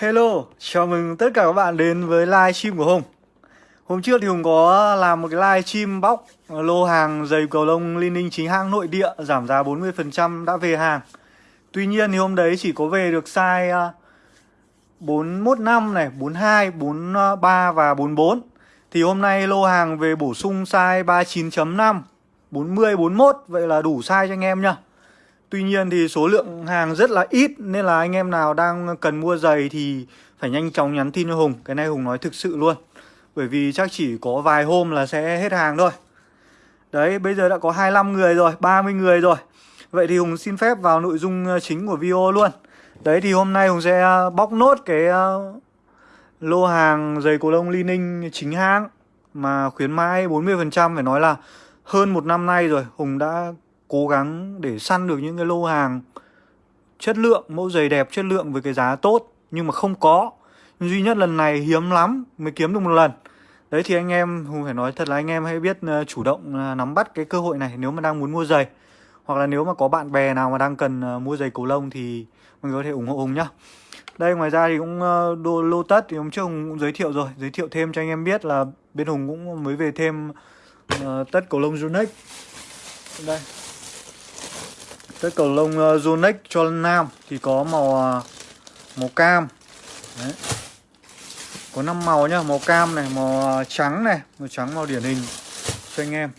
Hello, chào mừng tất cả các bạn đến với live stream của Hùng. Hôm trước thì Hùng có làm một cái live stream bóc lô hàng giày cầu lông Liên Ninh chính hãng nội địa giảm giá 40% đã về hàng. Tuy nhiên thì hôm đấy chỉ có về được size à, 415 này, 42, 43 và 44 Thì hôm nay lô hàng về bổ sung size 39.5, 40, 41 Vậy là đủ size cho anh em nhá. Tuy nhiên thì số lượng hàng rất là ít, Nên là anh em nào đang cần mua giày thì phải nhanh chóng nhắn tin cho Hùng. Cái này Hùng nói thực sự luôn. Bởi vì chắc chỉ có vài hôm là sẽ hết hàng thôi. Đấy, bây giờ đã có 25 người rồi 30 người rồi. Vậy thì Hùng xin phép vào nội dung ờ, chính của video luôn. Đấy, thì hôm nay Hùng sẽ ờ, bóc nốt cái ờ, lô hàng giày cổ lông Li Ninh chính hãng Mà khuyến mãi 40% phải nói là hơn một năm nay rồi Hùng đã cố gắng để săn được những cái lô hàng chất lượng, mẫu giày đẹp chất lượng với cái giá tốt nhưng mà không có. Duy nhất lần này hiếm lắm mới kiếm được một lần. Đấy thì anh em Hùng phải nói thật là anh em hãy biết ờ, chủ động ờ, nắm bắt cái cơ hội này nếu mà đang muốn mua giày. Hoặc là nếu mà có bạn bè nào mà đang cần ờ, mua giày cầu lông thì mình có thể ủng hộ Hùng nhá. Đây ngoài ra thì cũng đô lô tất thì hôm trước Hùng cũng giới thiệu rồi, giới thiệu thêm cho anh em biết là bên Hùng cũng mới về thêm uh, tất cầu lông Junex. Đây, cái cầu lông ờ, uh, Zonex cho nam thì có màu uh, màu cam. Đấy. Có 5 màu nhá, màu cam này, màu uh, trắng này, màu trắng màu điển hình cho anh em.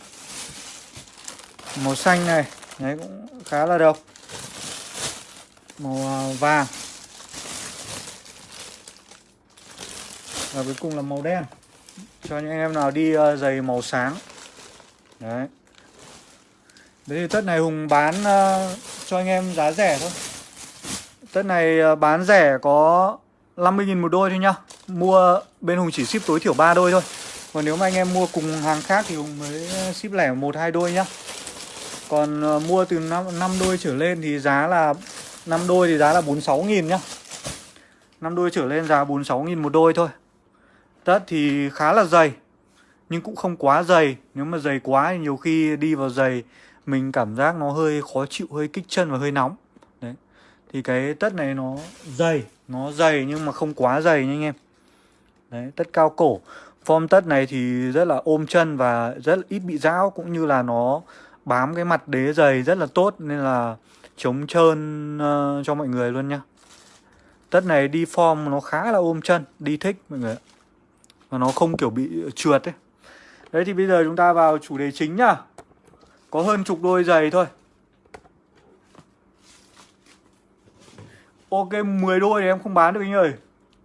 Màu xanh này, đấy cũng khá là độc. Màu uh, vàng. Và cuối cùng là màu đen. Cho những anh em nào đi uh, giày màu sáng. Đấy. Đấy thì tất này Hùng bán uh, cho anh em giá rẻ thôi. Tất này uh, bán rẻ có 50.000 một đôi thôi nhá. Mua bên Hùng chỉ ship tối thiểu 3 đôi thôi. Còn nếu mà anh em mua cùng hàng khác thì Hùng mới ờ, ship lẻ một hai đôi nhá. Còn uh, mua từ 5, 5 đôi trở lên thì giá là 5 đôi thì giá là 46.000 nhá. 5 đôi trở lên giá 46.000 một đôi thôi. Tất thì khá là dày Nhưng cũng không quá dày. Nếu mà dày quá thì nhiều khi đi vào giày mình cảm giác nó hơi khó chịu, hơi kích chân và hơi nóng. Đấy. Thì cái tất này nó dày, nó dày nhưng mà không quá dày nha anh em. Đấy, tất cao cổ. Form tất này thì rất là ôm chân và rất là ít bị rão cũng như là nó bám cái mặt đế dày rất là tốt nên là chống trơn uh, cho mọi người luôn nhá. Tất này đi form nó khá là ôm chân, đi thích mọi người ạ. Và nó không kiểu bị trượt ấy. Đấy thì bây giờ chúng ta vào chủ đề chính nhá. Có hơn chục đôi giày thôi. Ok 10 đôi thì em không bán được anh ơi.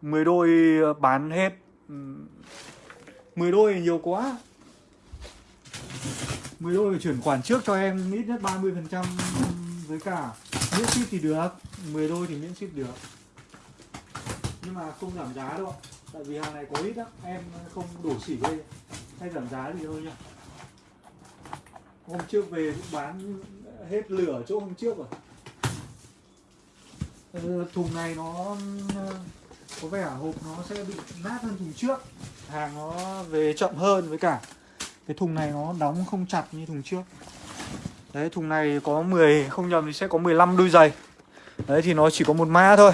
10 đôi ờ, bán hết. 10 đôi thì nhiều quá. 10 đôi phải chuyển khoản trước cho em, ít nhất 30% với cả miễn ship thì được. 10 đôi thì miễn ship được. Nhưng mà không giảm giá đâu Tại vì hàng này có ít lắm Em không đổ xỉ đây. Hay giảm giá thì thôi nhá hôm trước về cũng bán hết lửa chỗ hôm trước rồi. Ờ, thùng này nó có vẻ hộp nó sẽ bị nát hơn thùng trước. Hàng nó về chậm hơn với cả cái thùng này nó đóng không chặt như thùng trước. Đấy, thùng này có 10 không nhầm thì sẽ có 15 đôi giày. Đấy, thì nó chỉ có một mã thôi.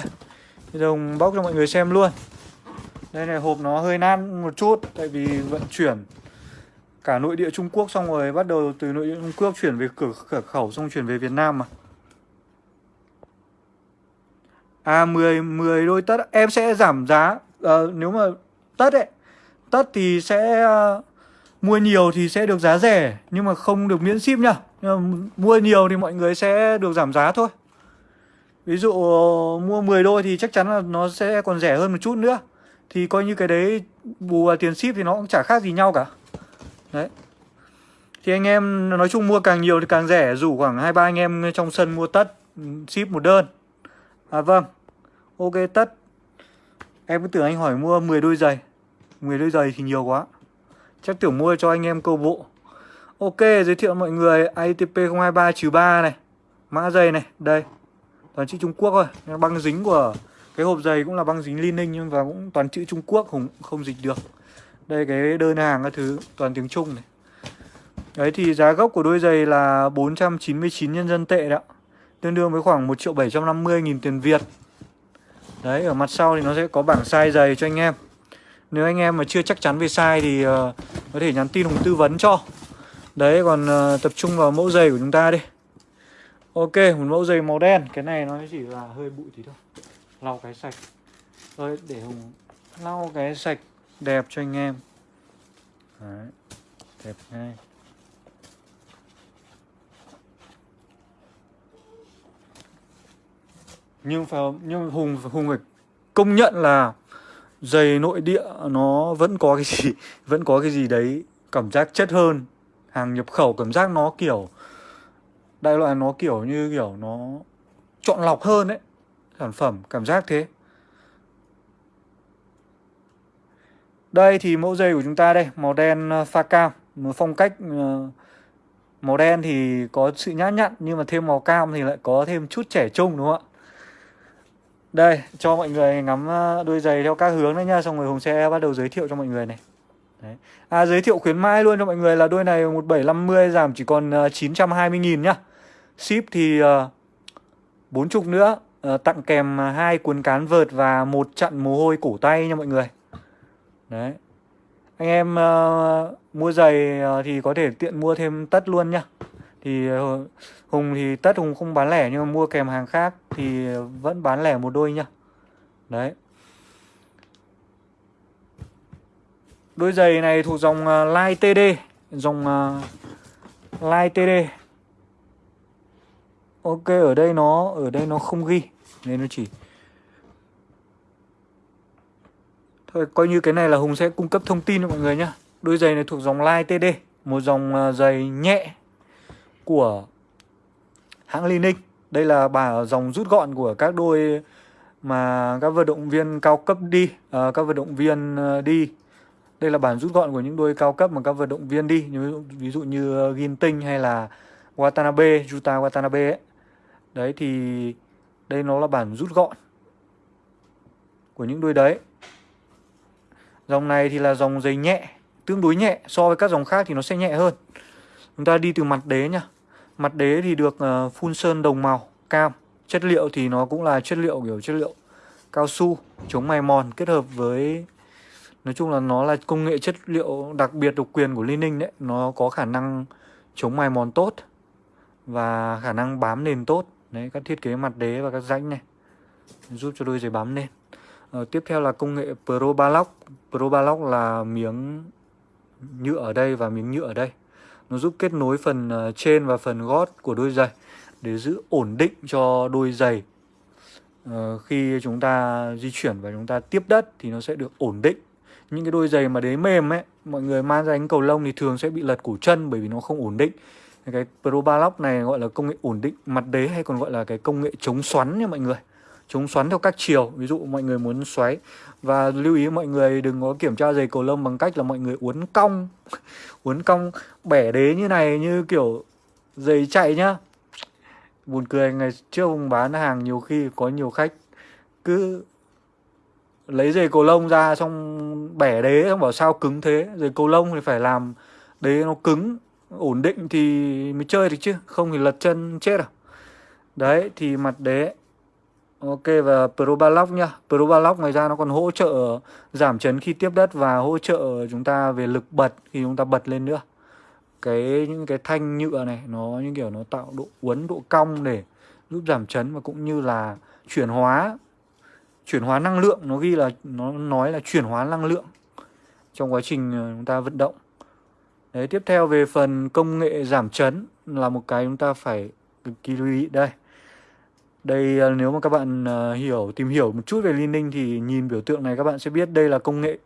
Bây bóc cho mọi người xem luôn. Đây này, hộp nó hơi nát một chút tại vì vận chuyển cả nội địa Trung Quốc xong rồi bắt đầu từ nội địa Trung Quốc chuyển về cửa, cửa khẩu xong chuyển về Việt Nam mà. À 10 10 đôi tất em sẽ giảm giá à, nếu mà tất ấy. Tất thì sẽ uh, mua nhiều thì sẽ được giá rẻ nhưng mà không được miễn ship nhá. Mua nhiều thì mọi người sẽ được giảm giá thôi. Ví dụ mua 10 đôi thì chắc chắn là nó sẽ còn rẻ hơn một chút nữa. Thì coi như cái đấy bù vào tiền ship thì nó cũng chả khác gì nhau cả. Đấy. Thì anh em, nói chung mua càng nhiều thì càng rẻ, Rủ khoảng hai ba anh em trong sân mua tất, Ship một đơn. À vâng. Ok, tất. Em cứ tưởng anh hỏi mua 10 đôi giày. 10 đôi giày thì nhiều quá. Chắc tưởng mua cho anh em câu bộ. Ok, giới thiệu mọi người. ITP 023-3 này. Mã giày này, Đây. Toàn chữ Trung Quốc thôi. Băng dính của cái hộp giày cũng là băng dính Li-Ninh Nhưng mà cũng toàn chữ Trung Quốc, không không dịch được đây cái đơn hàng các thứ toàn tiếng Trung này. Đấy thì giá gốc của đôi giày là 499 nhân dân tệ đó Tương đương với khoảng 1 triệu 750 nghìn tiền Việt. Đấy ở mặt sau thì nó sẽ có bảng size giày cho anh em. Nếu anh em mà chưa chắc chắn về size thì uh, có thể nhắn tin Hùng tư vấn cho. Đấy còn uh, tập trung vào mẫu giày của chúng ta đi. Ok một mẫu giày màu đen. Cái này nó chỉ là hơi bụi tí thôi. Lau cái sạch. Rồi để Hùng lau cái sạch đẹp cho anh em. Đấy Đẹp ngay. Nhưng phải nhưng hùng hùng phải công nhận là giày nội địa nó vẫn có cái gì vẫn có cái gì đấy cảm giác chất hơn. Hàng nhập khẩu cảm giác nó kiểu đại loại nó kiểu như kiểu nó chọn lọc hơn đấy sản phẩm cảm giác thế đây thì mẫu giày của chúng ta đây màu đen ờ, pha cam một phong cách ờ, màu đen thì có sự nhã nhặn nhưng mà thêm màu cam thì lại có thêm chút trẻ trung đúng không ạ? Đây, cho mọi người ngắm ờ, đôi giày theo các hướng đấy nha Xong rồi Hùng sẽ bắt đầu giới thiệu cho mọi người này. Đấy. À giới thiệu khuyến mãi luôn cho mọi người là đôi này 1750 giảm chỉ còn 920.000 nhá. Ship thì uh, 40 nữa uh, Tặng kèm hai cuốn cán vợt và một chặn mồ hôi cổ tay nha mọi người. Đấy Anh em uh, mua giày uh, thì có thể tiện mua thêm tất luôn nhá thì uh, Hùng thì tất Hùng không bán lẻ nhưng mà mua kèm hàng khác thì vẫn bán lẻ một đôi nhá. Đấy. Đôi giày này thuộc dòng uh, Line TD, dòng uh, Line TD. Ok, ở đây nó ở đây nó không ghi nên nó chỉ Thôi coi như cái này là Hùng sẽ cung cấp thông tin cho mọi người nhá. Đôi giày này thuộc dòng Line TD, một dòng à, giày nhẹ của hãng Li Đây là bà dòng rút gọn của các đôi mà các vận động viên cao cấp đi, à, các vận động viên à, đi. Đây là bản rút gọn của những đôi cao cấp mà các vận động viên đi, như ví dụ như à, Ginting hay là Watanabe, Yuta Watanabe ấy. Đấy thì đây nó là bản rút gọn của những đôi đấy. Dòng này thì là dòng giày nhẹ, tương đối nhẹ so với các dòng khác thì nó sẽ nhẹ hơn. Chúng ta đi từ mặt đế nha Mặt đế thì được uh, phun sơn đồng màu cam. Chất liệu thì nó cũng là chất liệu kiểu chất liệu cao su chống mài mòn kết hợp với nói chung là nó là công nghệ chất liệu đặc biệt độc quyền của Liên Ninh đấy, nó có khả năng chống mài mòn tốt và khả năng bám nền tốt. Đấy các thiết kế mặt đế và các rãnh này giúp cho đôi giày bám nền. Ờ, tiếp theo là công nghệ Pro Balock. Pro Balock là miếng nhựa ở đây và miếng nhựa ở đây. Nó giúp kết nối phần ờ, trên và phần gót của đôi giày để giữ ổn định cho đôi giày Ờ, khi chúng ta di chuyển và chúng ta tiếp đất thì nó sẽ được ổn định. Những cái đôi giày mà đế mềm ấy, mọi người mang ra đánh cầu lông thì thường sẽ bị lật cổ chân bởi vì nó không ổn định. Cái Pro Balock này gọi là công nghệ ổn định mặt đế hay còn gọi là cái công nghệ chống xoắn nha mọi người chống xoắn theo các chiều. Ví dụ mọi người muốn xoáy. Và lưu ý mọi người đừng có kiểm tra giày cầu lông bằng cách là mọi người uốn cong. Uốn cong bẻ đế như này như kiểu giày chạy nhá. Buồn cười, ngày trước ông bán hàng nhiều khi có nhiều khách cứ lấy giày cầu lông ra xong bẻ đế, xong bảo sao cứng thế? Giày cầu lông thì phải làm đế nó cứng, ổn định thì mới chơi được chứ. Không thì lật chân chết à. Đấy, thì mặt đế Ok, và Probalock nhá. Probalock ngoài ra nó còn hỗ trợ giảm chấn khi tiếp đất và hỗ trợ chúng ta về lực bật khi chúng ta bật lên nữa. Cái, những cái thanh nhựa này, nó như kiểu nó tạo độ uốn, độ cong để giúp giảm chấn và cũng như là chuyển hóa chuyển hóa năng lượng. Nó ghi là, nó nói là chuyển hóa năng lượng trong quá trình ờ, chúng ta vận động. Đấy, tiếp theo về phần công nghệ giảm chấn là một cái chúng ta phải cực kỳ lưu ý. Đây đây à, nếu mà các bạn uh, hiểu tìm hiểu một chút về Liên Ninh thì nhìn biểu tượng này các bạn sẽ biết đây là công nghệ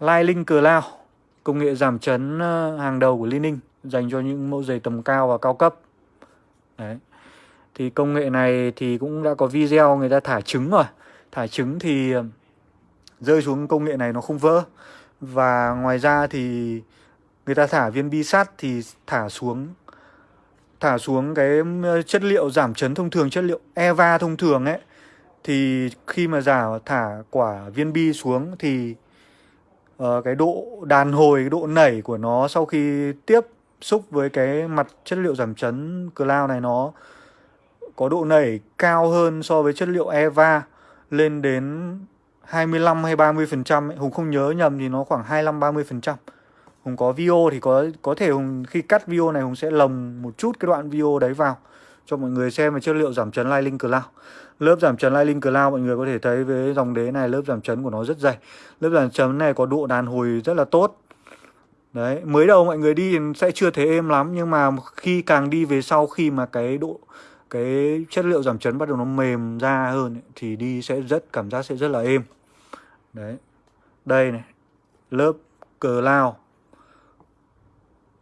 Lightning Cloud, công nghệ giảm chấn uh, hàng đầu của Liên Ninh dành cho những mẫu giày tầm cao và cao cấp. Đấy. Thì công nghệ này thì cũng đã có video người ta thả trứng rồi. Thả trứng thì rơi xuống công nghệ này nó không vỡ. Và ngoài ra thì người ta thả viên bi sắt thì thả xuống thả xuống cái chất liệu giảm chấn thông thường, chất liệu Eva thông thường ấy thì khi mà giả thả quả viên bi xuống thì uh, cái độ đàn hồi, cái độ nảy của nó sau khi tiếp xúc với cái mặt chất liệu giảm chấn cloud này nó có độ nảy cao hơn so với chất liệu Eva lên đến 25 hay 30% Hùng không nhớ nhầm thì nó khoảng 25 30%. Hùng có video thì có có thể Hùng khi cắt video này Hùng sẽ lồng một chút cái đoạn video đấy vào cho mọi người xem về chất liệu giảm chấn Lightning Cloud. Lớp giảm chấn Lightning Cloud mọi người có thể thấy với dòng đế này lớp giảm chấn của nó rất dày. Lớp giảm chấn này có độ đàn hồi rất là tốt. Đấy, mới đầu mọi người đi sẽ chưa thấy êm lắm nhưng mà khi càng đi về sau khi mà cái độ cái chất liệu giảm chấn bắt đầu nó mềm ra hơn ấy, thì đi sẽ rất cảm giác sẽ rất là êm. Đấy. Đây này, lớp cờ lao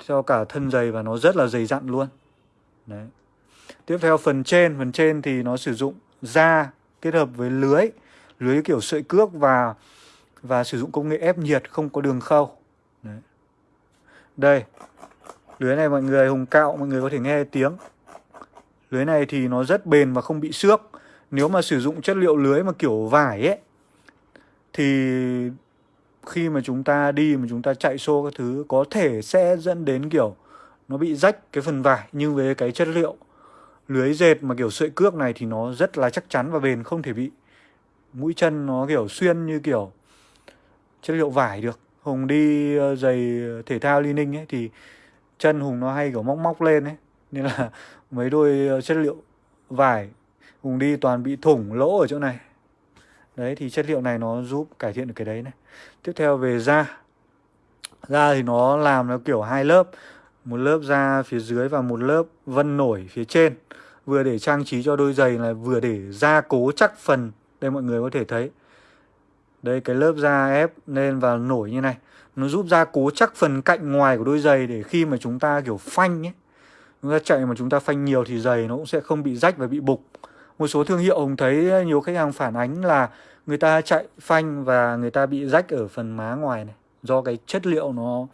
cho cả thân dày và nó rất là dày dặn luôn. Đấy. Tiếp theo phần trên, phần trên thì nó sử dụng da kết hợp với lưới, lưới kiểu sợi cước và và sử dụng công nghệ ép nhiệt không có đường khâu. Đấy. Đây. Lưới này mọi người hùng cạo mọi người có thể nghe tiếng. Lưới này thì nó rất bền và không bị xước. Nếu mà sử dụng chất liệu lưới mà kiểu vải ấy thì khi mà chúng ta đi, mà chúng ta chạy xô các thứ, có thể sẽ dẫn đến, kiểu, nó bị rách cái phần vải nhưng với cái chất liệu lưới dệt mà kiểu sợi cước này thì nó rất là chắc chắn và bền, không thể bị mũi chân nó, kiểu, xuyên như kiểu chất liệu vải được. Hùng đi ờ, giày thể thao li ninh ấy thì chân hùng nó hay, kiểu, móc móc lên ấy. Nên là mấy đôi ờ, chất liệu vải, hùng đi toàn bị thủng lỗ ở chỗ này. Đấy, thì chất liệu này nó giúp cải thiện được cái đấy này tiếp theo về da. Da thì nó làm nó kiểu hai lớp, một lớp da phía dưới và một lớp vân nổi phía trên. Vừa để trang trí cho đôi giày là vừa để gia cố chắc phần, đây mọi người có thể thấy. Đây, cái lớp da ép lên và nổi như này. Nó giúp gia cố chắc phần cạnh ngoài của đôi giày để khi mà chúng ta kiểu phanh ấy, chúng ta chạy mà chúng ta phanh nhiều thì giày nó cũng sẽ không bị rách và bị bục. Một số thương hiệu ông thấy ờ, nhiều khách hàng phản ánh là người ta chạy phanh và người ta bị rách ở phần má ngoài này, do cái chất liệu nó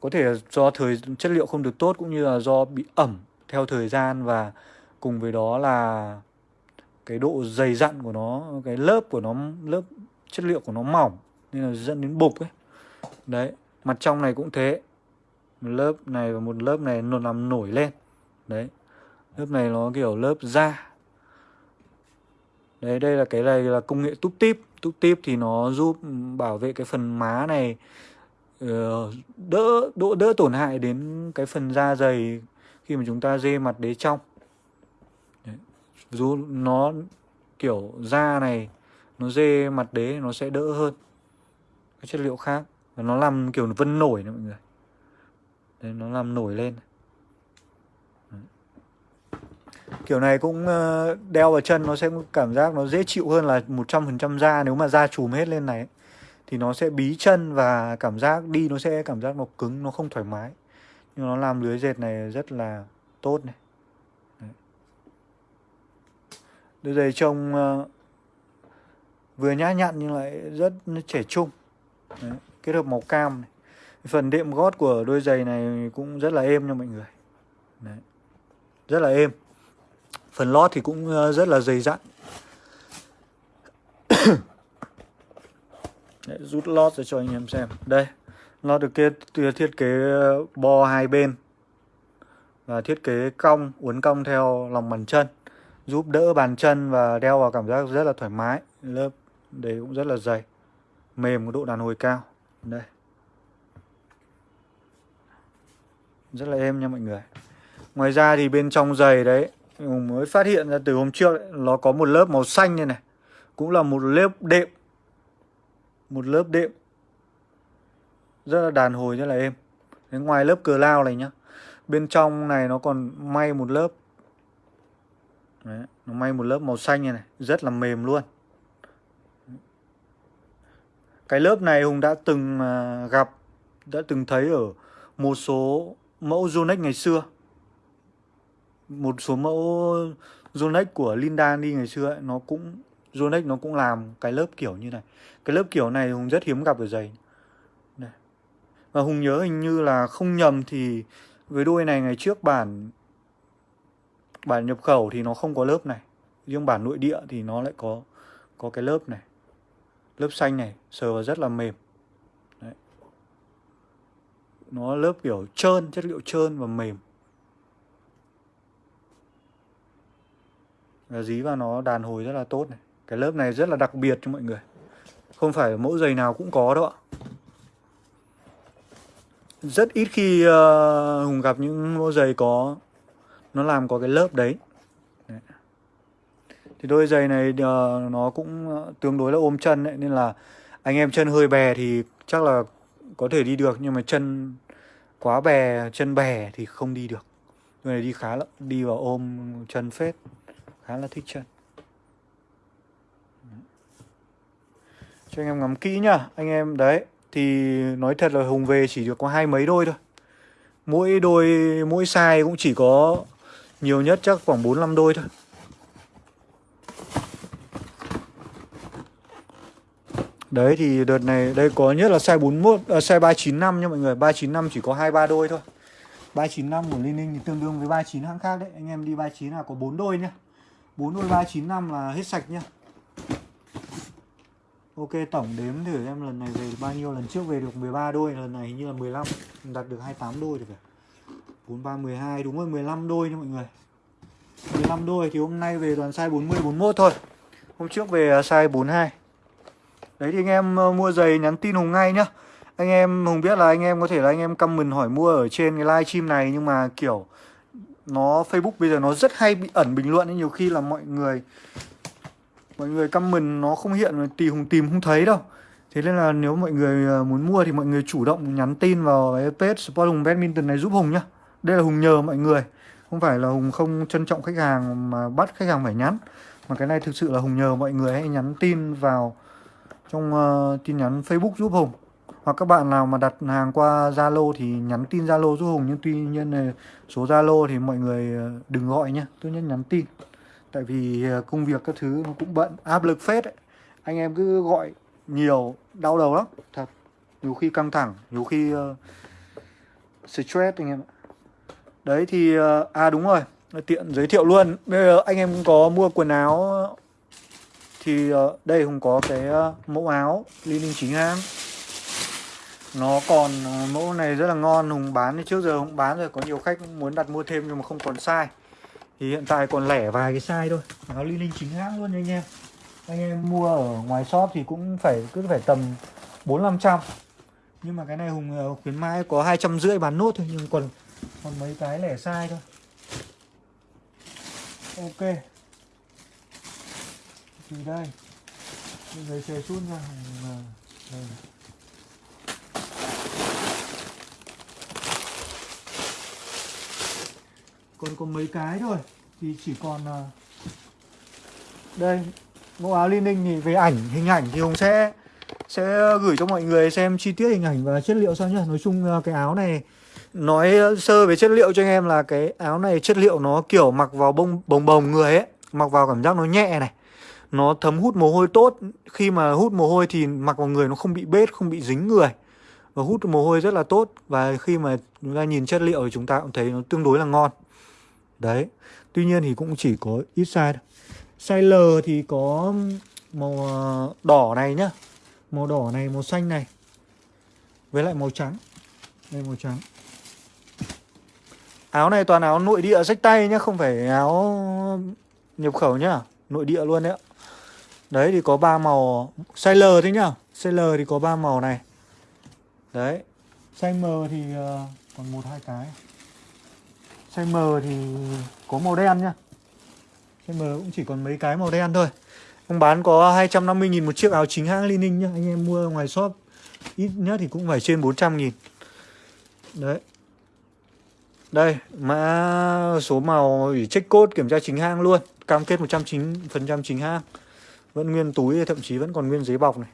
có thể do thời, chất liệu không được tốt cũng như là do bị ẩm theo thời gian và cùng với đó là cái độ dày dặn của nó, cái lớp của nó, lớp chất liệu của nó mỏng nên là dẫn đến bục ấy. Đấy, mặt trong này cũng thế. Một lớp này và một lớp này nó làm nổi lên. Đấy, lớp này nó kiểu lớp da đấy đây là cái này là công nghệ túp tip. Túp tip thì nó giúp bảo vệ cái phần má này ờ, đỡ độ đỡ tổn hại đến cái phần da dày khi mà chúng ta dê mặt đế trong đấy. dù nó kiểu da này nó dê mặt đế nó sẽ đỡ hơn. Cái chất liệu khác. Và nó làm kiểu vân nổi nữa mọi người. Đấy, nó làm nổi lên. Kiểu này cũng ờ, đeo vào chân nó sẽ cảm giác nó dễ chịu hơn là 100% da. Nếu mà da trùm hết lên này Thì nó sẽ bí chân và cảm giác đi nó sẽ cảm giác nó cứng, nó không thoải mái. Nhưng nó làm lưới dệt này rất là tốt này. Đôi giày trông ờ, vừa nhã nhặn nhưng lại rất trẻ trung. Đấy. Kết hợp màu cam này. Phần đệm gót của đôi giày này cũng rất là êm nha mọi người. Đấy. Rất là êm. Phần lót thì cũng ờ, rất là dày dặn. Đấy, Rút lót ra cho anh em xem. Đây Lót được kết, thiết kế ờ, bo hai bên. Và thiết kế cong Uốn cong theo lòng bàn chân. Giúp đỡ bàn chân và đeo vào cảm giác rất là thoải mái. Lớp đấy cũng rất là dày. Mềm có độ đàn hồi cao. Đây. Rất là êm nha mọi người. Ngoài ra thì bên trong giày đấy Hùng mới phát hiện ra từ hôm trước ấy, nó có một lớp màu xanh như này. Cũng là một lớp đệm. Một lớp đệm. Rất là đàn hồi rất là êm. Đến ngoài lớp cờ lao này nhá bên trong này nó còn may một lớp. Đấy, nó may một lớp màu xanh như này rất là mềm luôn. Cái lớp này Hùng đã từng à, gặp đã từng thấy ở một số mẫu Yonex ngày xưa một số mẫu Yonex của Linda đi ngày xưa ấy, nó cũng Yonex nó cũng làm cái lớp kiểu như này. Cái lớp kiểu này Hùng rất hiếm gặp ở giày. Này. và Hùng nhớ hình như là không nhầm thì với đôi này ngày trước bản bản nhập khẩu thì nó không có lớp này. Riêng bản nội địa thì nó lại có có cái lớp này. Lớp xanh này sờ vào rất là mềm. Đấy. nó lớp kiểu trơn chất liệu trơn và mềm. Và dí vào nó đàn hồi rất là tốt này. Cái lớp này rất là đặc biệt cho mọi người. Không phải mẫu giày nào cũng có đâu ạ. Rất ít khi uh, Hùng gặp những mẫu giày có Nó làm có cái lớp đấy, đấy. Thì đôi giày này uh, nó cũng ờ, tương đối là ôm chân đấy Nên là anh em chân hơi bè thì chắc là có thể đi được Nhưng mà chân quá bè, chân bè thì không đi được. Đôi này đi khá lắm, đi vào ôm chân phết. Khá là thích chân Cho anh em ngắm kỹ nhá. Anh em đấy Thì nói thật là Hùng về chỉ được có hai mấy đôi thôi. Mỗi đôi Mỗi size cũng chỉ có Nhiều nhất chắc khoảng 4-5 đôi thôi. Đấy thì đợt này Đây có nhất là size 41 à, Size 395 nha mọi người. 395 chỉ có 2-3 đôi thôi. 395 của Liên Ninh thì tương đương với 39 hãng khác đấy. Anh em đi 39 là có 4 đôi nhá. 4 đôi 395 là hết sạch nhá. Ok tổng đếm thử em lần này về bao nhiêu. Lần trước về được 13 đôi lần này hình như là 15 đặt được 28 đôi rồi phải 4, 3, 12 đúng rồi 15 đôi nha mọi người. 15 đôi thì hôm nay về toàn size 40 41 thôi. Hôm trước về à, size 42 đấy thì anh em ờ, mua giày nhắn tin Hùng ngay nhá. Anh em Hùng biết là anh em có thể là anh em comment hỏi mua ở trên cái live stream này nhưng mà kiểu nó Facebook bây giờ nó rất hay bị ẩn bình luận nhiều khi là mọi người mọi người comment nó không hiện tìm hùng tìm không thấy đâu. Thế nên là nếu mọi người à, muốn mua thì mọi người chủ động nhắn tin vào cái page Sport Hùng Badminton này giúp Hùng nhá. Đây là Hùng nhờ mọi người không phải là Hùng không trân trọng khách hàng mà bắt khách hàng phải nhắn. Mà cái này thực sự là Hùng nhờ mọi người hãy nhắn tin vào trong uh, tin nhắn Facebook giúp Hùng hoặc các bạn nào mà đặt hàng qua Zalo thì nhắn tin Zalo giúp Hùng. Nhưng tuy nhiên là số Zalo thì mọi người ờ, đừng gọi nhá. Tốt nhất nhắn tin. Tại vì ờ, công việc các thứ nó cũng bận. Áp lực phết ấy. anh em cứ gọi nhiều đau đầu lắm. Thật. Nhiều khi căng thẳng nhiều khi uh, stress anh em ạ. Đấy thì uh, à đúng rồi. Tiện giới thiệu luôn. Bây giờ anh em có mua quần áo thì uh, đây hùng có cái uh, mẫu áo Linh chính hãng nó còn ờ, mẫu này rất là ngon, hùng bán thì trước giờ hùng bán rồi, có nhiều khách muốn đặt mua thêm nhưng mà không còn size. Thì hiện tại còn lẻ vài cái size thôi, nó Linh Linh chính hãng luôn nha anh em. Anh em mua ở ngoài shop thì cũng phải, cứ phải tầm bốn năm trăm. Nhưng mà cái này hùng ờ, khuyến mãi có hai trăm rưỡi bán nốt thôi, nhưng còn còn mấy cái lẻ size thôi. Ok. Thì đây giấy xề sút ra hùng ờ, đây còn có mấy cái thôi. Thì chỉ còn à, đây mẫu áo Liên Ninh thì về ảnh, hình ảnh thì Hùng sẽ sẽ gửi cho mọi người xem chi tiết hình ảnh và chất liệu sao nhá. Nói chung à, cái áo này, nói sơ về chất liệu cho anh em là cái áo này chất liệu nó kiểu mặc vào bông, bồng bồng người ấy, mặc vào cảm giác nó nhẹ này, nó thấm hút mồ hôi tốt. Khi mà hút mồ hôi thì mặc vào người nó không bị bết, không bị dính người. Và hút mồ hôi rất là tốt. Và khi mà chúng ta nhìn chất liệu thì chúng ta cũng thấy nó tương đối là ngon. Đấy Tuy nhiên thì cũng chỉ có ít size thôi. Size L thì có màu ờ, đỏ này nhá. Màu đỏ này, màu xanh này. Với lại màu trắng. Đây màu trắng. Áo này toàn áo nội địa rách tay nhá Không phải áo nhập khẩu nhá. Nội địa luôn đấy ạ. Đấy thì có ba màu. Size L thế nhá. Size L thì có ba màu này. Đấy. Size M thì ờ, còn một hai cái. Chai mờ thì có màu đen nhá. Chai mờ cũng chỉ còn mấy cái màu đen thôi. Ông bán có 250.000 một chiếc áo chính hãng Lining nhá. Anh em mua ngoài shop, Ít nhất thì cũng phải trên 400.000 Đấy. Đây, Mã số màu ủy check code kiểm tra chính hãng luôn. Cam kết 100% chính hãng. Vẫn nguyên túi, thậm chí vẫn còn nguyên giấy bọc này.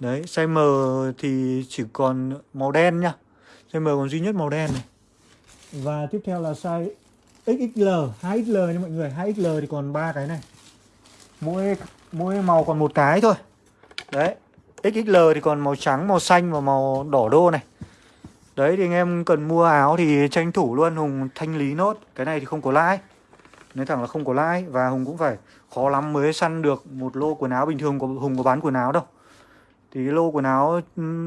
Đấy Size M thì chỉ còn màu đen nhá. Size M còn duy nhất màu đen này và tiếp theo là size XXL, 2XL nha mọi người, 2XL thì còn ba cái này. Mỗi mỗi màu còn một cái thôi. Đấy. XXL thì còn màu trắng, màu xanh và màu đỏ đô này. Đấy thì anh em cần mua áo thì tranh thủ luôn Hùng thanh lý nốt. Cái này thì không có lãi. Nói thẳng là không có lãi và Hùng cũng phải khó lắm mới săn được một lô quần áo bình thường của Hùng có bán quần áo đâu. Thì cái lô quần áo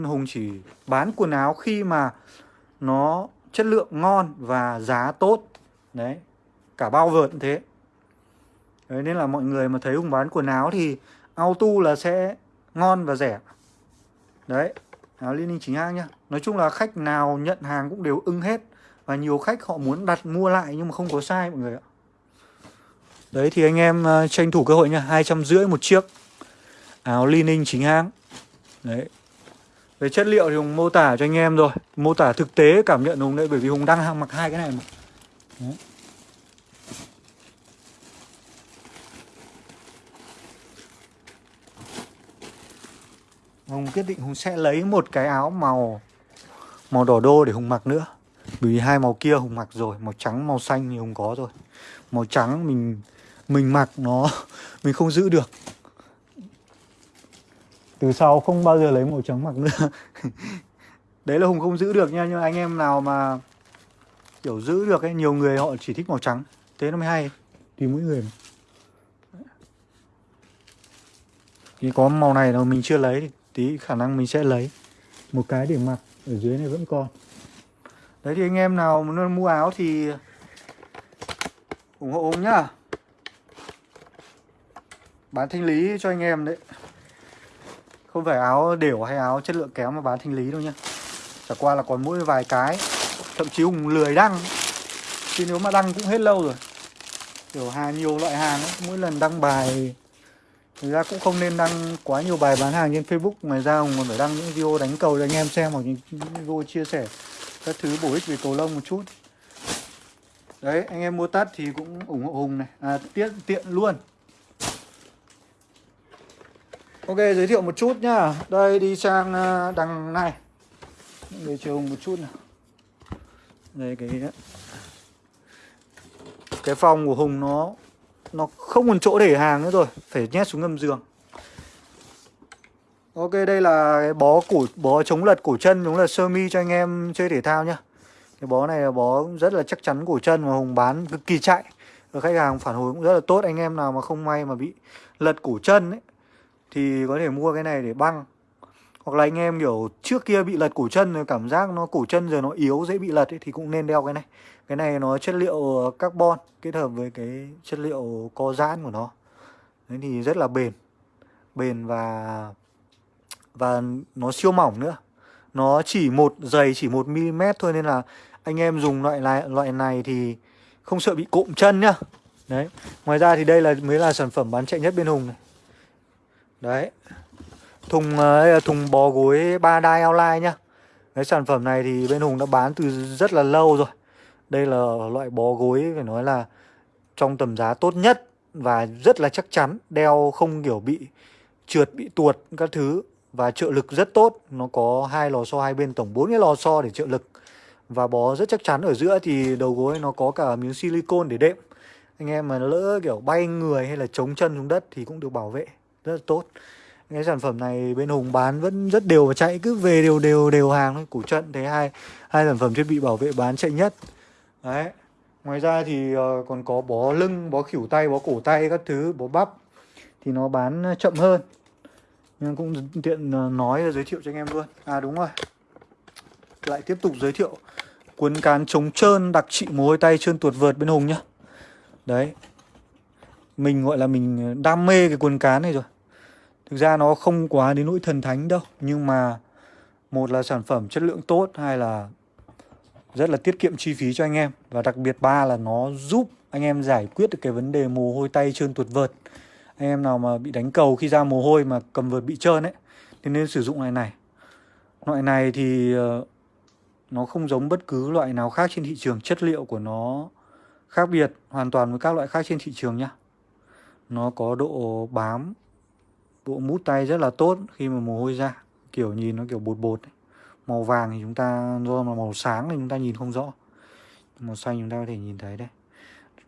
Hùng chỉ bán quần áo khi mà nó chất lượng ngon và giá tốt. Đấy cả bao vợt cũng thế. Đấy nên là mọi người mà thấy Hùng bán quần áo thì auto là sẽ ngon và rẻ. Đấy áo Liên Ninh chính hãng nhá. Nói chung là khách nào nhận hàng cũng đều ưng hết Và nhiều khách họ muốn đặt mua lại nhưng mà không có sai mọi người ạ. Đấy thì anh em uh, tranh thủ cơ hội nha hai trăm rưỡi một chiếc Áo Liên chính hãng. Đấy về chất liệu thì Hùng mô tả cho anh em rồi. Mô tả thực tế cảm nhận Hùng đấy Bởi vì Hùng đang mặc hai cái này mà. Đấy. Hùng quyết định Hùng sẽ lấy một cái áo màu Màu đỏ đô để Hùng mặc nữa. Bởi vì hai màu kia Hùng mặc rồi Màu trắng, màu xanh thì Hùng có rồi. Màu trắng mình mình mặc nó Mình không giữ được. Từ sau không bao giờ lấy màu trắng mặc nữa. Đấy là Hùng không giữ được nha Nhưng anh em nào mà Kiểu giữ được ấy Nhiều người họ chỉ thích màu trắng. Thế nó mới hay. Tùy mỗi người mà. Thì có màu này mà mình chưa lấy thì tí khả năng mình sẽ lấy. Một cái để mặc ở dưới này vẫn còn. Đấy thì anh em nào muốn mua áo thì ủng hộ ông nhá. Bán thanh lý cho anh em đấy không phải áo đều hay áo chất lượng kém mà bán thanh lý đâu nhá. Chả qua là còn mỗi vài cái thậm chí hùng lười đăng. Chứ nếu mà đăng cũng hết lâu rồi. Kiểu hàng nhiều loại hàng ấy mỗi lần đăng bài Thực ra cũng không nên đăng quá nhiều bài bán hàng trên Facebook. Ngoài ra còn phải đăng những video đánh cầu cho anh em xem Hoặc những video chia sẻ các thứ bổ ích về cầu lông một chút. Đấy, anh em mua tắt thì cũng ủng hộ Hùng này. À, tiện, tiện luôn. Ok, giới thiệu một chút nhá. Đây, đi sang ờ, đằng này. Để chiều Hùng một chút nào. Đây, cái Cái phòng của Hùng nó nó không còn chỗ để hàng nữa rồi. Phải nhét xuống ngâm giường. Ok đây là cái bó cổ bó chống lật cổ chân đúng là sơ mi cho anh em chơi thể thao nhá. Cái bó này là bó rất là chắc chắn cổ chân mà hùng bán cực kỳ chạy. Và khách hàng phản hồi cũng rất là tốt. Anh em nào mà không may mà bị lật cổ chân ấy thì có thể mua cái này để băng. Hoặc là anh em kiểu trước kia bị lật cổ chân rồi cảm giác nó cổ chân giờ nó yếu dễ bị lật ấy, thì cũng nên đeo cái này. Cái này nó chất liệu ờ, carbon kết hợp với cái chất liệu co giãn của nó. Đấy thì rất là bền. Bền và và nó siêu mỏng nữa. Nó chỉ một dày chỉ một mm thôi nên là anh em dùng loại này loại này thì không sợ bị cụm chân nhá. Đấy. Ngoài ra thì đây là mới là sản phẩm bán chạy nhất bên hùng này đấy. Thùng ờ, là thùng bò gối ba đai outline nhá. Cái sản phẩm này thì bên hùng đã bán từ rất là lâu rồi. Đây là loại bó gối phải nói là trong tầm giá tốt nhất và rất là chắc chắn, đeo không kiểu bị trượt, bị tuột các thứ và trợ lực rất tốt. Nó có hai lò xo, hai bên tổng bốn cái lò xo để trợ lực. Và bó rất chắc chắn, ở giữa thì đầu gối nó có cả miếng silicon để đệm. Anh em mà lỡ kiểu bay người hay là chống chân xuống đất thì cũng được bảo vệ rất là tốt. Cái sản phẩm này bên Hùng bán vẫn rất đều và chạy, cứ về đều đều đều hàng thôi, củ trận thấy hai hai sản phẩm thiết bị bảo vệ bán chạy nhất. Đấy. Ngoài ra thì ờ, còn có bó lưng, bó khỉu tay, bó cổ tay các thứ, bó bắp, thì nó bán chậm hơn. Nhưng cũng tiện ờ, nói giới thiệu cho anh em luôn. À đúng rồi. Lại tiếp tục giới thiệu cuốn cán chống trơn đặc trị mồ hôi tay trơn tuột vợt bên hùng nhá. Đấy. Mình gọi là mình đam mê cái cuốn cán này rồi thực ra nó không quá đến nỗi thần thánh đâu, nhưng mà một là sản phẩm chất lượng tốt, hai là rất là tiết kiệm chi phí cho anh em. Và đặc biệt ba là nó giúp anh em giải quyết được cái vấn đề mồ hôi tay trơn tuột vợt. Anh em nào mà bị đánh cầu khi ra mồ hôi mà cầm vợt bị trơn ấy, thì nên sử dụng loại này. Loại này thì ờ, nó không giống bất cứ loại nào khác trên thị trường. Chất liệu của nó khác biệt hoàn toàn với các loại khác trên thị trường nhá. Nó có độ bám bộ mút tay rất là tốt khi mà mồ hôi ra kiểu nhìn nó kiểu bột bột ấy. Màu vàng thì chúng ta do mà màu sáng thì chúng ta nhìn không rõ. Màu xanh chúng ta có thể nhìn thấy đây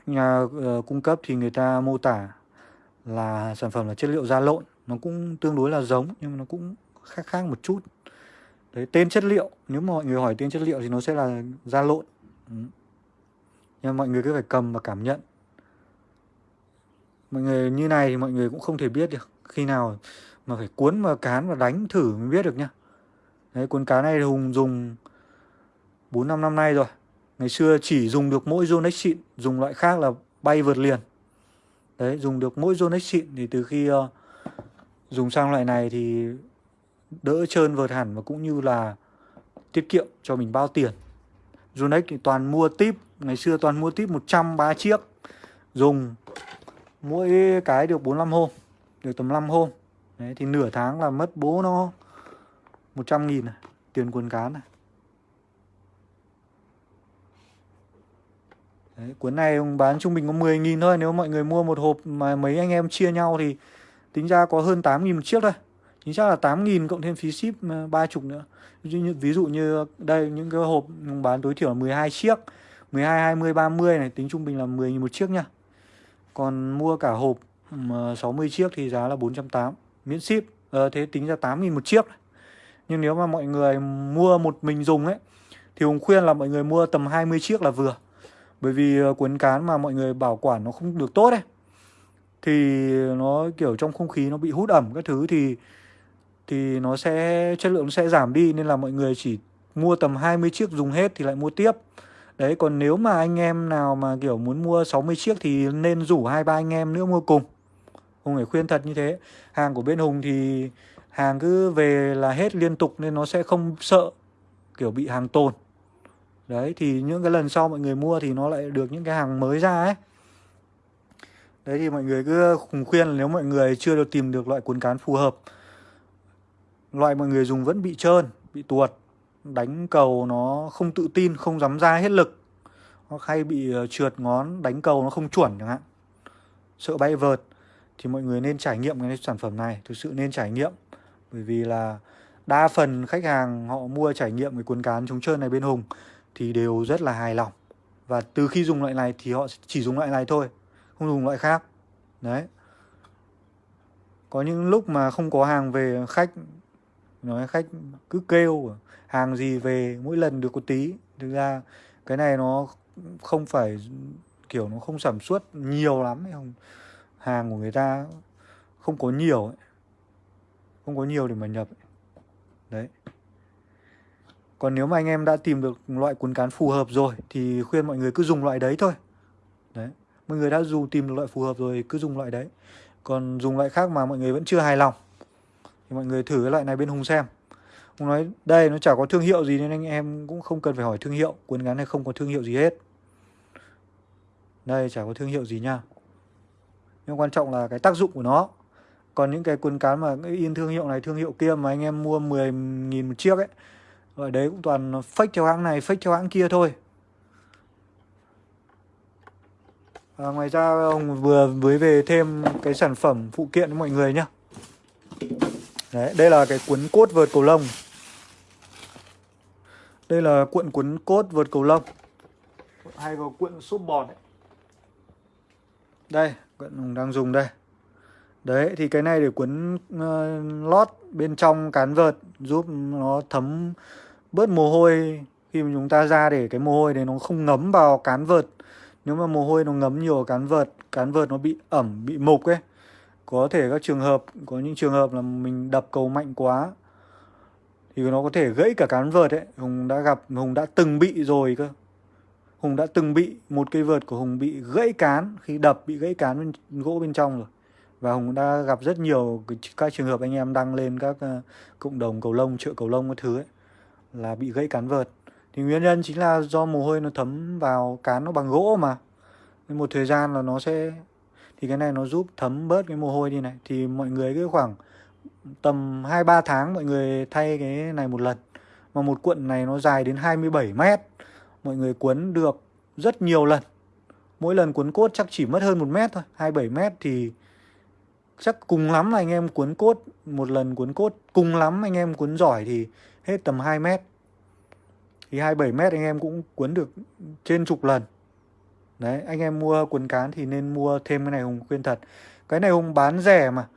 nhà uh, cung cấp thì người ta mô tả là sản phẩm là chất liệu da lộn. Nó cũng tương đối là giống nhưng mà nó cũng khác khác một chút. Đấy tên chất liệu nếu mà mọi người hỏi tên chất liệu thì nó sẽ là da lộn. Ừ. nhưng mọi người cứ phải cầm và cảm nhận. Mọi người như này thì mọi người cũng không thể biết được khi nào mà phải cuốn và cán và đánh thử mới biết được nhá Đấy, cuốn cá này Hùng dùng 4 năm năm nay rồi. Ngày xưa chỉ dùng được mỗi Zonex xịn, dùng loại khác là bay vượt liền. Đấy, dùng được mỗi Zonex xịn thì từ khi uh, dùng sang loại này thì đỡ trơn vượt hẳn và cũng như là tiết kiệm cho mình bao tiền. Zonex thì toàn mua tip, ngày xưa toàn mua tip 103 chiếc. Dùng mỗi cái được 45 hôm, được tầm 5 hôm. Đấy, thì nửa tháng là mất bố nó 100 nghìn này, tiền quần cán này. Đấy, cuốn này bán trung bình có 10 nghìn thôi Nếu mọi người mua một hộp mà mấy anh em chia nhau thì tính ra có hơn 8 nghìn một chiếc thôi Chính xác là 8 nghìn cộng thêm phí ship ờ, 30 nữa ví dụ như đây những cái hộp bán tối thiểu là 12 chiếc 12, 20, 30 này tính trung bình là 10 nghìn một chiếc nha Còn mua cả hộp 60 chiếc thì giá là 480 miễn ship. À, Thế tính ra 8 nghìn một chiếc. Nhưng nếu mà mọi người mua một mình dùng ấy Thì Hùng khuyên là mọi người mua tầm 20 chiếc là vừa. Bởi vì ờ, cuốn cán mà mọi người bảo quản nó không được tốt ấy Thì nó kiểu trong không khí nó bị hút ẩm các thứ thì Thì nó sẽ chất lượng nó sẽ giảm đi. Nên là mọi người chỉ mua tầm 20 chiếc dùng hết thì lại mua tiếp. Đấy còn nếu mà anh em nào mà kiểu muốn mua 60 chiếc thì nên rủ hai ba anh em nữa mua cùng. Hùng phải khuyên thật như thế. Hàng của bên Hùng thì hàng cứ về là hết liên tục nên nó sẽ không sợ kiểu bị hàng tồn. Đấy thì những cái lần sau mọi người mua thì nó lại được những cái hàng mới ra ấy. Đấy thì mọi người cứ khủng khuyên là nếu mọi người chưa được tìm được loại cuốn cán phù hợp Loại mọi người dùng vẫn bị trơn, bị tuột Đánh cầu nó không tự tin, không dám ra hết lực Hoặc hay bị ờ, trượt ngón, đánh cầu nó không chuẩn chẳng hạn. Sợ bay vợt. Thì mọi người nên trải nghiệm cái sản phẩm này, Thực sự nên trải nghiệm. Bởi vì là đa phần khách hàng họ mua trải nghiệm cái cuốn cán chống trơn này bên Hùng thì đều rất là hài lòng. Và từ khi dùng loại này thì họ chỉ dùng loại này thôi, không dùng loại khác. Đấy. Có những lúc mà không có hàng về khách, nói khách cứ kêu hàng gì về, mỗi lần được có tí. Thực ra cái này nó không phải, kiểu, nó không sản xuất nhiều lắm không hàng của người ta không có nhiều ấy. không có nhiều để mà nhập ấy. đấy. Còn nếu mà anh em đã tìm được loại cuốn cán phù hợp rồi Thì khuyên mọi người cứ dùng loại đấy thôi. Đấy. Mọi người đã dù tìm được loại phù hợp rồi cứ dùng loại đấy. Còn dùng loại khác mà mọi người vẫn chưa hài lòng Thì mọi người thử cái loại này bên Hùng xem. Hùng nói, đây, nó chả có thương hiệu gì Nên anh em cũng không cần phải hỏi thương hiệu, Cuốn cán này không có thương hiệu gì hết. Đây, chả có thương hiệu gì nha. Nhưng quan trọng là cái tác dụng của nó Còn những cái cuốn cán mà in thương hiệu này thương hiệu kia Mà anh em mua 10.000 một chiếc ấy ở đấy cũng toàn fake theo hãng này, fake theo hãng kia thôi. À, ngoài ra ông vừa mới về thêm cái sản phẩm phụ kiện cho mọi người nhá. Đấy, đây là cái cuốn cốt vợt cầu lông. Đây là cuộn cuốn cốt vợt cầu lông. Hay có cuộn xốp bọt. Đây, hùng đang dùng đây. Đấy, thì cái này để cuốn uh, lót bên trong cán vợt giúp nó thấm bớt mồ hôi. Khi mà chúng ta ra để cái mồ hôi đấy nó không ngấm vào cán vợt. Nếu mà mồ hôi nó ngấm nhiều vào cán vợt cán vợt nó bị ẩm bị mục ấy. Có thể các trường hợp có những trường hợp là mình đập cầu mạnh quá thì nó có thể gãy cả cán vợt ấy. Hùng đã gặp hùng đã từng bị rồi cơ hùng đã từng bị một cây vợt của hùng bị gãy cán khi đập bị gãy cán bên, gỗ bên trong rồi. Và hùng đã gặp rất nhiều các trường hợp anh em đăng lên các uh, cộng đồng cầu lông chợ cầu lông các thứ ấy là bị gãy cán vợt. Thì nguyên nhân chính là do mồ hôi nó thấm vào cán nó bằng gỗ mà. Nên một thời gian là nó sẽ thì cái này nó giúp thấm bớt cái mồ hôi đi này. Thì mọi người cứ khoảng tầm 2-3 tháng mọi người thay cái này một lần. Mà một cuộn này nó dài đến 27 mét mọi người cuốn được rất nhiều lần. Mỗi lần cuốn cốt chắc chỉ mất hơn một mét thôi 27 mét thì chắc cùng lắm là anh em cuốn cốt, một lần cuốn cốt cùng lắm anh em cuốn giỏi thì hết tầm 2 mét. Thì 27 mét anh em cũng cuốn được trên chục lần. Đấy, anh em mua cuốn cán thì nên mua thêm cái này Hùng khuyên thật. Cái này Hùng bán rẻ mà.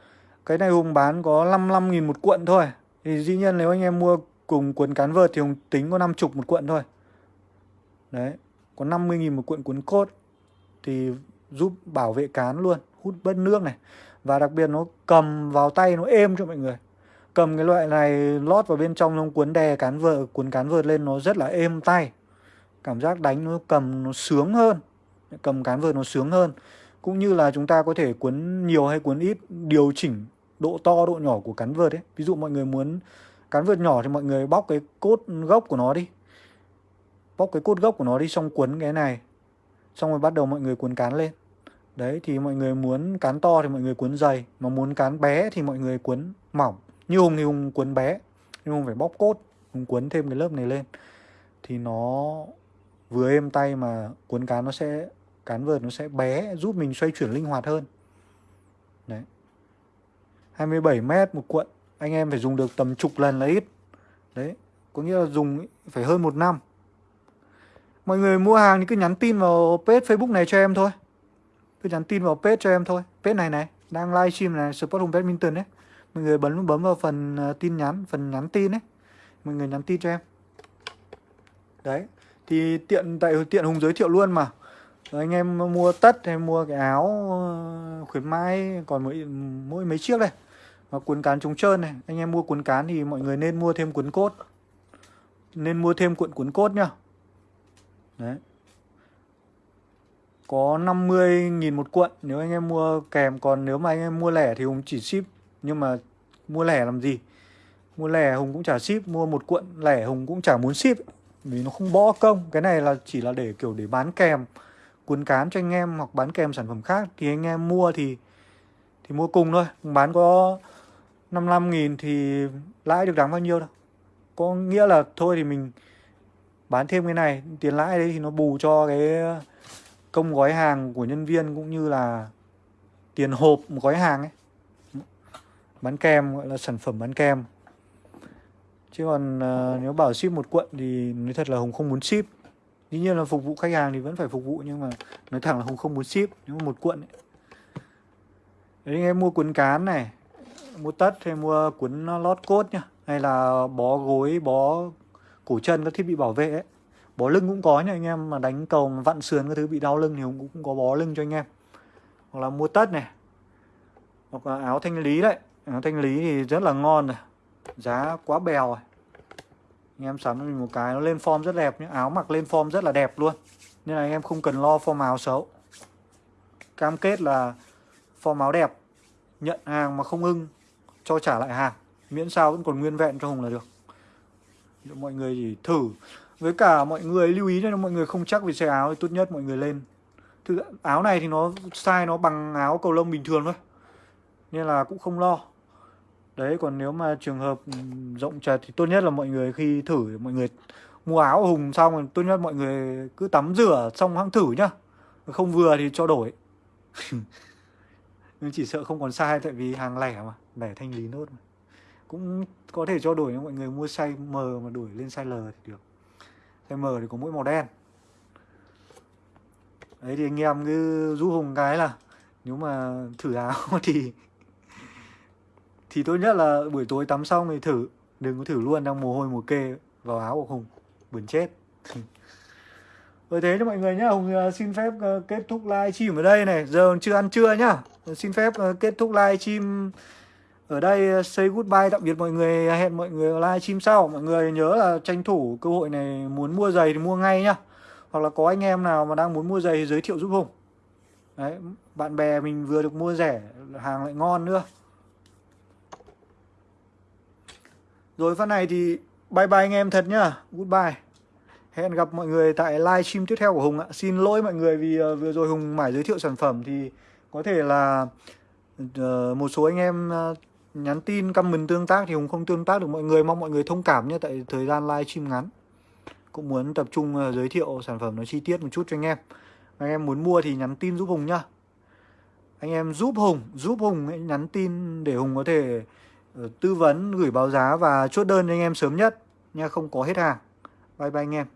Cái này Hùng bán có 55 nghìn một cuộn thôi. Thì dĩ nhiên nếu anh em mua cùng cuốn cán vợt thì Hùng tính có 50 một cuộn thôi đấy, có 50 nghìn một cuộn cuốn cốt thì giúp bảo vệ cán luôn, hút bớt nước này. Và đặc biệt nó cầm vào tay, nó êm cho mọi người. Cầm cái loại này lót vào bên trong nó cuốn đè cán vợ, cuốn cán vợt lên, nó rất là êm tay. Cảm giác đánh nó cầm nó sướng hơn. Cầm cán vợt nó sướng hơn. Cũng như là chúng ta có thể cuốn nhiều hay cuốn ít, điều chỉnh độ to, độ nhỏ của cán vợt ấy. Ví dụ mọi người muốn cán vợt nhỏ thì mọi người bóc cái cốt gốc của nó đi bóc cái cốt gốc của nó đi, xong cuốn cái này. Xong rồi bắt đầu mọi người cuốn cán lên. Đấy, thì mọi người muốn cán to thì mọi người cuốn dày, mà muốn cán bé thì mọi người cuốn mỏng. Như hùng thì hùng cuốn bé, nhưng hùng phải bóc cốt, hùng cuốn thêm cái lớp này lên. Thì nó vừa êm tay mà cuốn cán nó sẽ, cán vợt nó sẽ bé, giúp mình xoay chuyển linh hoạt hơn. Đấy. 27 mét một cuộn, anh em phải dùng được tầm chục lần là ít. Đấy, có nghĩa là dùng phải hơn một năm mọi người mua hàng thì cứ nhắn tin vào page facebook này cho em thôi. Cứ nhắn tin vào page cho em thôi. Page này này đang livestream này support home badminton đấy mọi người bấm bấm vào phần ờ, tin nhắn phần nhắn tin đấy, mọi người nhắn tin cho em. Đấy thì tiện tại tiện hùng giới thiệu luôn mà. Anh em mua tất hay mua cái áo ờ, khuyến mãi còn mỗi mỗi mấy chiếc đây. Và cuốn cán chống trơn này. Anh em mua cuốn cán thì mọi người nên mua thêm cuốn cốt. Nên mua thêm cuộn cuốn cốt nhá đấy. Có 50.000 một cuộn, nếu anh em mua kèm, còn nếu mà anh em mua lẻ thì Hùng chỉ ship. Nhưng mà mua lẻ làm gì? Mua lẻ Hùng cũng chả ship, mua một cuộn lẻ Hùng cũng chả muốn ship. Vì nó không bỏ công. Cái này là chỉ là để, kiểu, để bán kèm, cuốn cán cho anh em hoặc bán kèm sản phẩm khác. Thì anh em mua thì thì mua cùng thôi. Bán có 55 nghìn thì lãi được đáng bao nhiêu đâu. Có nghĩa là thôi thì mình bán thêm cái này tiền lãi đấy thì nó bù cho cái công gói hàng của nhân viên cũng như là tiền hộp một gói hàng ấy. Bán kèm gọi là sản phẩm bán kèm chứ còn uh, nếu bảo ship một cuộn thì nói thật là hùng không muốn ship. Dĩ nhiên là phục vụ khách hàng thì vẫn phải phục vụ nhưng mà nói thẳng là hùng không muốn ship nếu mà một cuộn ấy. đấy anh em mua cuốn cán này mua tất hay mua cuốn lót cốt nhá hay là bó gối bó cổ chân các thiết bị bảo vệ ấy. Bó lưng cũng có nha anh em mà đánh cầu mà vặn sườn các thứ bị đau lưng thì cũng, cũng có bó lưng cho anh em. Hoặc là mua tất này. Hoặc là áo thanh lý đấy. Áo thanh lý thì rất là ngon rồi giá quá bèo rồi. Anh em sắm mình một cái nó lên form rất đẹp nhé áo mặc lên form rất là đẹp luôn. Nên là anh em không cần lo form áo xấu. Cam kết là form áo đẹp nhận hàng mà không ưng cho trả lại hàng. Miễn sao vẫn còn nguyên vẹn cho hùng là được mọi người chỉ thử. Với cả mọi người lưu ý cho mọi người không chắc về xe áo thì tốt nhất mọi người lên. Thực áo này thì nó size nó bằng áo cầu lông bình thường thôi. Nên là cũng không lo. Đấy, còn nếu mà trường hợp ừ, rộng chật thì tốt nhất là mọi người khi thử, mọi người mua áo hùng xong thì tốt nhất mọi người cứ tắm rửa xong hãng thử nhá. Không vừa thì cho đổi. Nhưng chỉ sợ không còn sai tại vì hàng lẻ mà, lẻ thanh lý nốt mà cũng có thể cho đổi nếu mọi người mua size M mà đổi lên size L thì được. Size M thì có mỗi màu đen. Đấy thì anh em cứ du hùng cái là nếu mà thử áo thì thì tốt nhất là buổi tối tắm xong thì thử. Đừng có thử luôn, đang mồ hôi mồ kê vào áo của hùng. Buồn chết. Với ờ, thế cho mọi người nhá. Hùng ờ, xin phép ờ, kết thúc live stream ở đây này. Giờ chưa ăn trưa nhá. Xin phép kết thúc live stream ở đây uh, say goodbye tạm biệt mọi người, hẹn mọi người live stream sau mọi người nhớ là tranh thủ cơ hội này, muốn mua giày thì mua ngay nhá hoặc là có anh em nào mà đang muốn mua giày thì giới thiệu giúp hùng đấy, bạn bè mình vừa được mua rẻ, hàng lại ngon nữa Rồi phần này thì bye bye anh em thật nhá. Goodbye. Hẹn gặp mọi người tại live stream tiếp theo của Hùng ạ. Xin lỗi mọi người vì uh, vừa rồi Hùng mải giới thiệu sản phẩm thì có thể là uh, một số anh em nhắn tin comment tương tác thì Hùng không tương tác được mọi người. Mong mọi người thông cảm nhé tại thời gian live stream ngắn. Cũng muốn tập trung ờ, giới thiệu sản phẩm nó chi tiết một chút cho anh em. Anh em muốn mua thì nhắn tin giúp Hùng nhá. Anh em giúp Hùng, giúp Hùng nhắn tin để Hùng có thể ờ, tư vấn gửi báo giá và chốt đơn cho anh em sớm nhất nha không có hết hàng bye bye anh em